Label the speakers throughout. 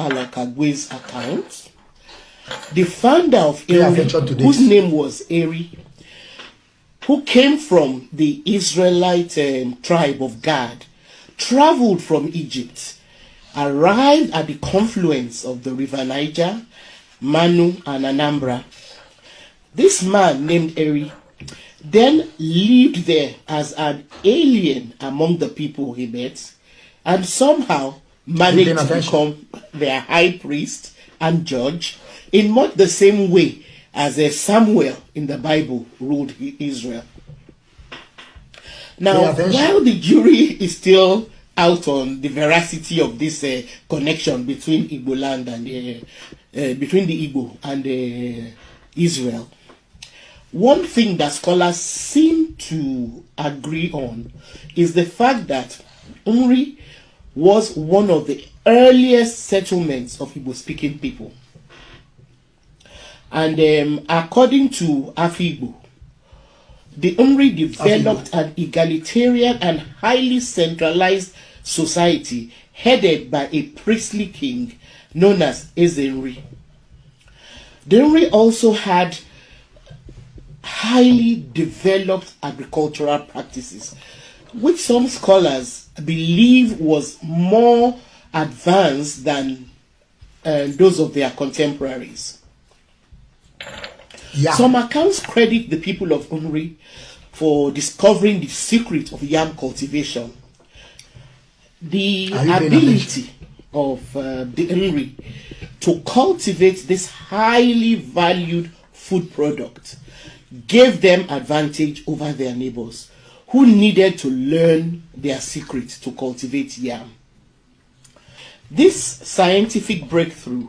Speaker 1: Palakagwe's account, the founder of Eri, whose name was Eri, who came from the Israelite um, tribe of Gad, traveled from Egypt, arrived at the confluence of the river Niger, Manu, and Anambra. This man named Eri then lived there as an alien among the people he met and somehow to become their high priest and judge in much the same way as uh, Samuel in the Bible ruled Israel. Now, while the jury is still out on the veracity of this uh, connection between Igbo land and uh, uh, between the Igbo and uh, Israel, one thing that scholars seem to agree on is the fact that Umri was one of the earliest settlements of Igbo speaking people. And um, according to Afigbo, the Umri developed an egalitarian and highly centralized society headed by a priestly king known as Ezenri. The Umri also had highly developed agricultural practices, which some scholars believe was more advanced than uh, those of their contemporaries.
Speaker 2: Yeah.
Speaker 1: Some accounts credit the people of Umri for discovering the secret of yam cultivation. The
Speaker 2: Are you paying
Speaker 1: ability of uh, the Umri to cultivate this highly valued food product gave them advantage over their neighbors who needed to learn their secret to cultivate yam. This scientific breakthrough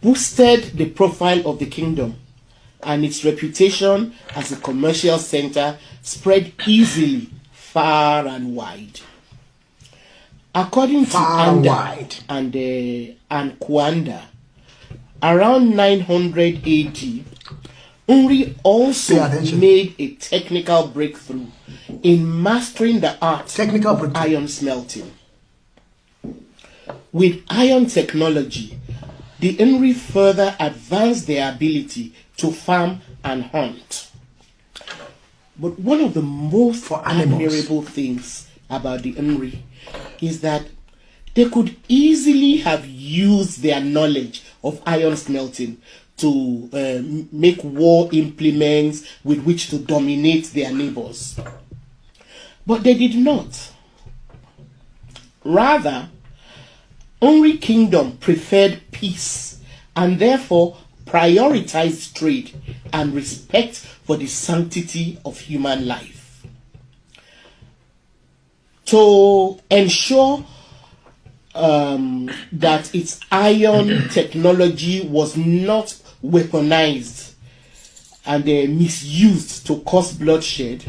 Speaker 1: boosted the profile of the kingdom and its reputation as a commercial center spread easily far and wide. According to
Speaker 2: Far and
Speaker 1: Anda
Speaker 2: wide.
Speaker 1: and, uh, and Kuanda, around 900 AD, Umri also made a technical breakthrough in mastering the art
Speaker 2: Technical
Speaker 1: of iron smelting. With iron technology, the Nri further advanced their ability to farm and hunt. But one of the most admirable things about the Nri is that they could easily have used their knowledge of iron smelting to um, make war implements with which to dominate their neighbors. But they did not. Rather, Nri Kingdom preferred peace and therefore prioritized trade and respect for the sanctity of human life. To ensure um, that its iron technology was not weaponized and uh, misused to cause bloodshed,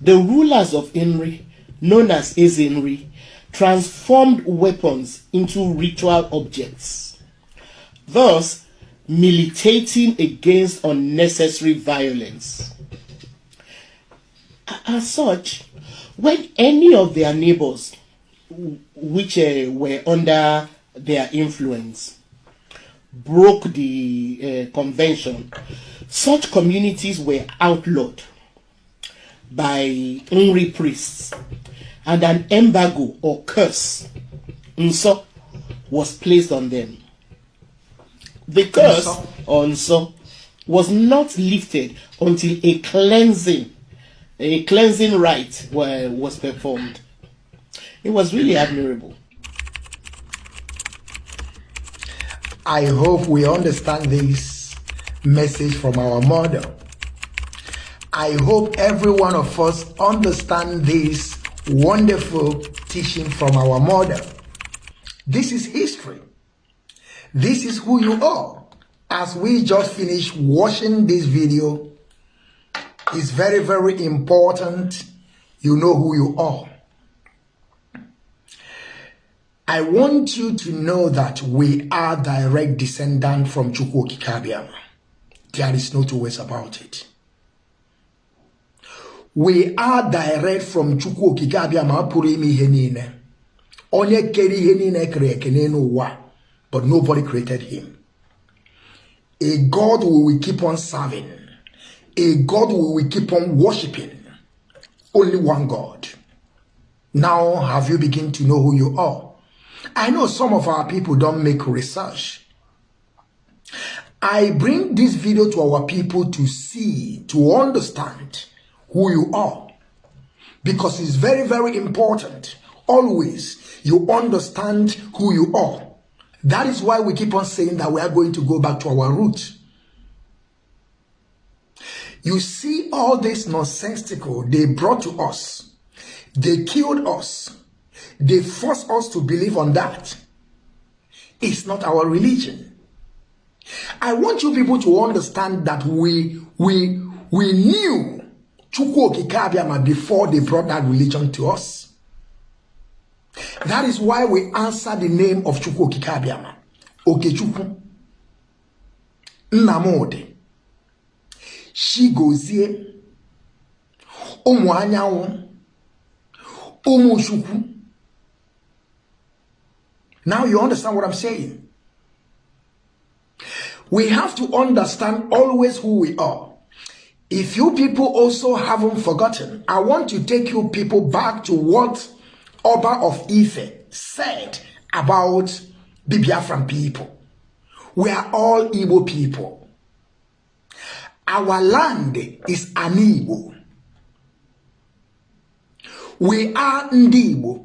Speaker 1: the rulers of Nri, known as Ezenri, transformed weapons into ritual objects, thus militating against unnecessary violence. As such, when any of their neighbors, which uh, were under their influence, broke the uh, convention, such communities were outlawed by Nri priests, and an embargo or curse nso, was placed on them. The curse on nso was not lifted until a cleansing, a cleansing rite was performed. It was really admirable.
Speaker 2: I hope we understand this message from our mother. I hope every one of us understand this wonderful teaching from our mother. This is history. This is who you are. As we just finished watching this video, it's very, very important you know who you are. I want you to know that we are direct descendant from Chukwu Okike Abịama. There is no two ways about it. We are direct from Chukwu Okike Abịama pụrụ ime ihe niile. onye kere ihe but nobody created him a god we will keep on serving a god we will keep on worshiping only one god now have you begin to know who you are i know some of our people don't make research i bring this video to our people to see to understand who you are because it's very very important always you understand who you are. That is why we keep on saying that we are going to go back to our roots. You see all this nonsensical they brought to us. They killed us. They forced us to believe on that. It's not our religion. I want you people to understand that we we we knew Chukwu before they brought that religion to us. That is why we answer the name of Abịama Okechukwu Nnamdi Chigozie ụmụ anyanwụ ụmụ Chukwu Now you understand what I'm saying? We have to understand always who we are. If you people also haven't forgotten, I want to take you people back to what Oba of Ife said about the Biafran people. We are all Igbo people. Our land is an Igbo. We are Ndibo,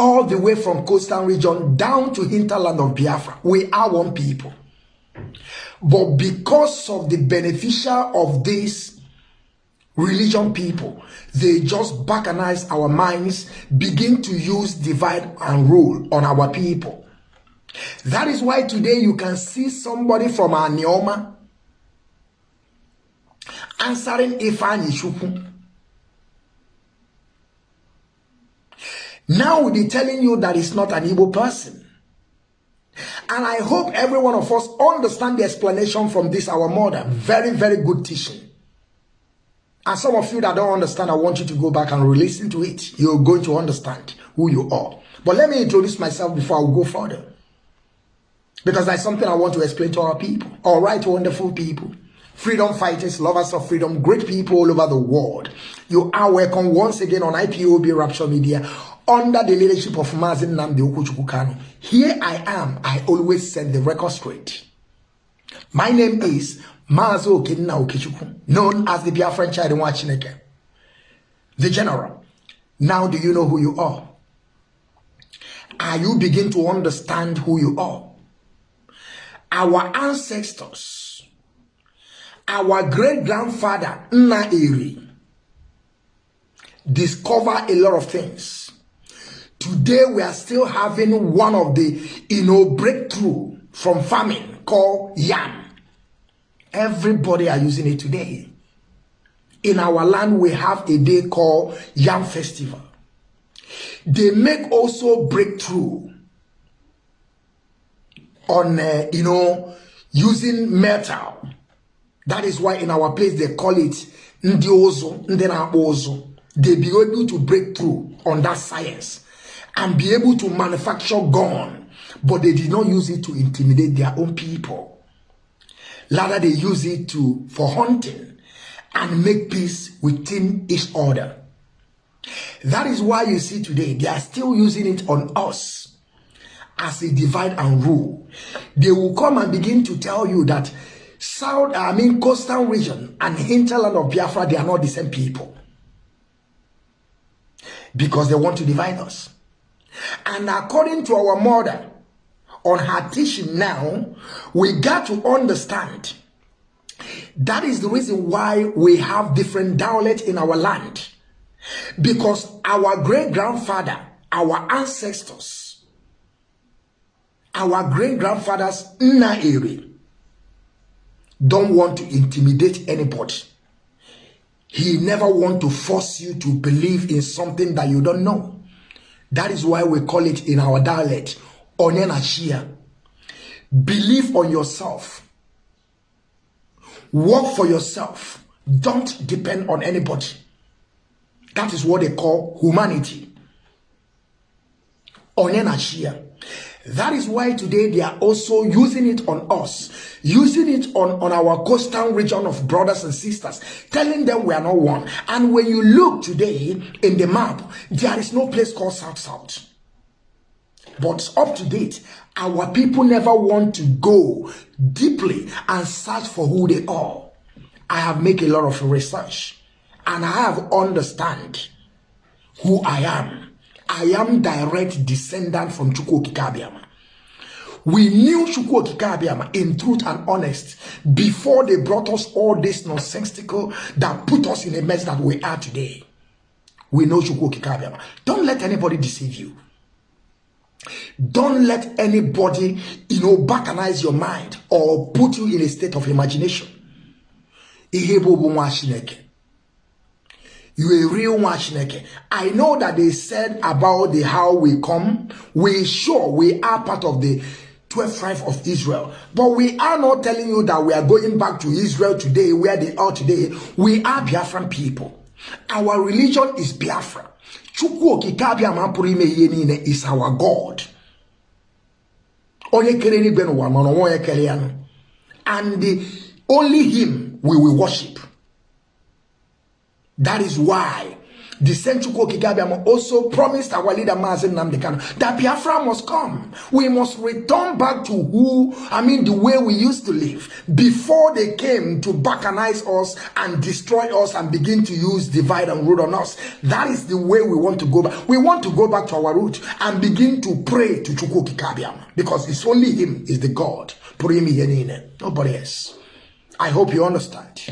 Speaker 2: all the way from coastal region down to hinterland of Biafra. We are one people. But because of the beneficial of this religion people, they just bacchanalize our minds, begin to use divide and rule on our people. That is why today you can see somebody from our Neoma answering Ifani Shuku. Now they're telling you that it's not an Igbo person. And I hope every one of us understand the explanation from this our mother. Very, very good teaching. And some of you that don't understand, I want you to go back and listen to it. You're going to understand who you are. But let me introduce myself before I go further. Because that's something I want to explain to our people. All right, wonderful people. Freedom fighters, lovers of freedom, great people all over the world. You are welcome once again on IPOB Rapture Media under the leadership of Mazin Namdi Okuchukukano. Here I am. I always set the record straight. My name is Mazo Okenna Okechukwu, known as the Biafran child in Wachineke, the general. Now do you know who you are? Are you begin to understand who you are? Our ancestors, our great-grandfather, Nna Eri, discover a lot of things. Today we are still having one of the, you know, breakthrough from famine called yam. Everybody are using it today. In our land, we have a day called Yam Festival. They make also breakthrough on, uh, you know, using metal. That is why in our place they call it Ndiozo, Ndenabozo. They be able to break through on that science and be able to manufacture gun, but they did not use it to intimidate their own people. Rather, they use it to for hunting and make peace within each other. That is why you see today they are still using it on us as a divide and rule. They will come and begin to tell you that South, I mean, coastal region and hinterland of Biafra, they are not the same people. Because they want to divide us. And according to our mother, on her teaching now, we got to understand that is the reason why we have different dialects in our land. Because our great grandfather, our ancestors, our great grandfathers, Nna don't want to intimidate anybody. He never want to force you to believe in something that you don't know. That is why we call it in our dialect onye na chia believe on yourself. Work for yourself. Don't depend on anybody. That is what they call humanity. Onyenashia. That is why today they are also using it on us, using it on, on our coastal region of brothers and sisters, telling them we are not one. And when you look today in the map, there is no place called South South. But up to date, our people never want to go deeply and search for who they are. I have made a lot of research and I have understand who I am. I am direct descendant from Chukwu Kikabiama. We knew Chukwu Kikabiama in truth and honest before they brought us all this nonsensical that put us in a mess that we are today. We know Chukwu Kikabiama. Don't let anybody deceive you. Don't let anybody, you know, bacchanalize your mind or put you in a state of imagination. Ihe bụ nwa Chineke. You a real Shineke. I know that they said about the how we come. We sure we are part of the 12 tribe of Israel. But we are not telling you that we are going back to Israel today, where they are today. We are Biafran people. Our religion is Biafra. Is our God. Ya And only him we will worship. That is why the Senchuko Kigabiam also promised our leader Mazin Namdekan that Biafra must come. We must return back to who, I mean, the way we used to live before they came to bacchanalize us and destroy us and begin to use divide and rule on us. That is the way we want to go back. We want to go back to our root and begin to pray to Chuko because it's only him is the God. Nobody else. I hope you understand.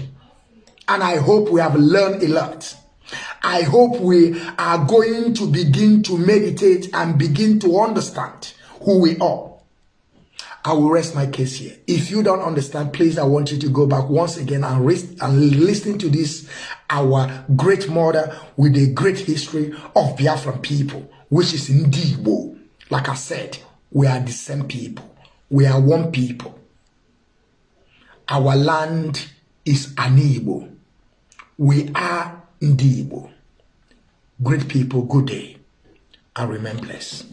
Speaker 2: And I hope we have learned a lot. I hope we are going to begin to meditate and begin to understand who we are. I will rest my case here. If you don't understand, please, I want you to go back once again and, rest, and listen to this, our great mother with a great history of Biafran people, which is Ndibo. Like I said, we are the same people. We are one people. Our land is Anibo. We are Ndibo. Great people, good day, and remain blessed.